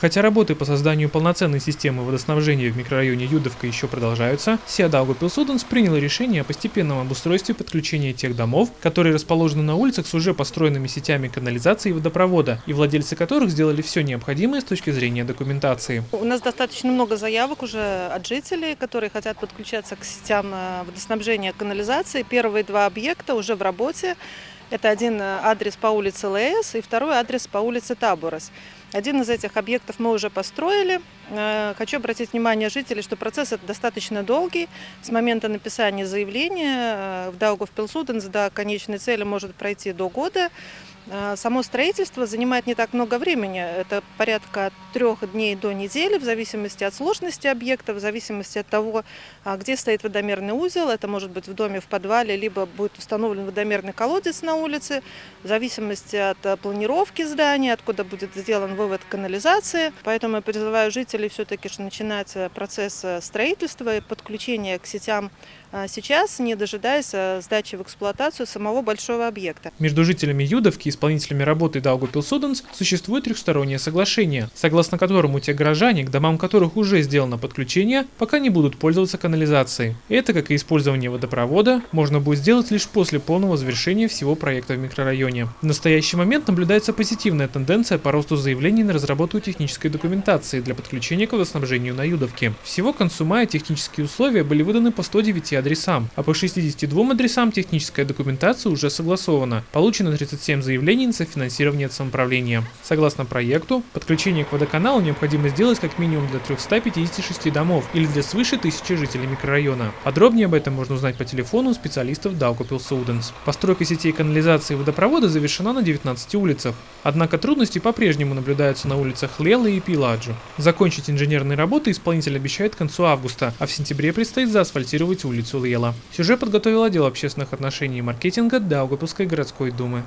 Хотя работы по созданию полноценной системы водоснабжения в микрорайоне Юдовка еще продолжаются, Сия Даугавпилсуденс принял решение о постепенном обустройстве подключения тех домов, которые расположены на улицах с уже построенными сетями канализации и водопровода, и владельцы которых сделали все необходимое с точки зрения документации. У нас достаточно много заявок уже от жителей, которые хотят подключаться к сетям э, водоснабжения канализации. Первые два объекта уже в работе. Это один э, адрес по улице Леес и второй адрес по улице Таборос. Один из этих объектов мы уже построили. Э, хочу обратить внимание жителей, что процесс достаточно долгий. С момента написания заявления в Даугавпилсуденс до конечной цели может пройти до года. А, само строительство занимает не так много времени. Это порядка трех дней до недели, в зависимости от сложности объекта, в зависимости от того, а, где стоит водомерный узел. Это может быть в доме, в подвале, либо будет установлен водомерный колодец на улице, в зависимости от а, планировки здания, откуда будет сделан вывод канализации. Поэтому я призываю жителей все-таки начинать процесс строительства и подключения к сетям сейчас, не дожидаясь сдачи в эксплуатацию самого большого объекта. Между жителями Юдовки исполнителями работы Даугупилсуденс существует трехстороннее соглашение, согласно которому те горожане, к домам которых уже сделано подключение, пока не будут пользоваться канализацией. Это, как и использование водопровода, можно будет сделать лишь после полного завершения всего проекта в микрорайоне. В настоящий момент наблюдается позитивная тенденция по росту заявлений на разработку технической документации для подключения к водоснабжению на Юдовке. Всего к концу мая технические условия были выданы по 109 адресам, а по 62 адресам техническая документация уже согласована. Получено 37 заявлений заявлений на софинансирование самоуправления. Согласно проекту, подключение к водоканалу необходимо сделать как минимум для 356 домов или для свыше тысячи жителей микрорайона. Подробнее об этом можно узнать по телефону специалистов Daugavpils Суденс. Постройка сетей канализации и водопровода завершена на 19 улицах. Однако трудности по-прежнему наблюдаются на улицах Лела и Пиладжу. Закончить инженерные работы исполнитель обещает к концу августа, а в сентябре предстоит заасфальтировать улицу Лела. Сюжет подготовил отдел общественных отношений и маркетинга Даугавпилской городской думы.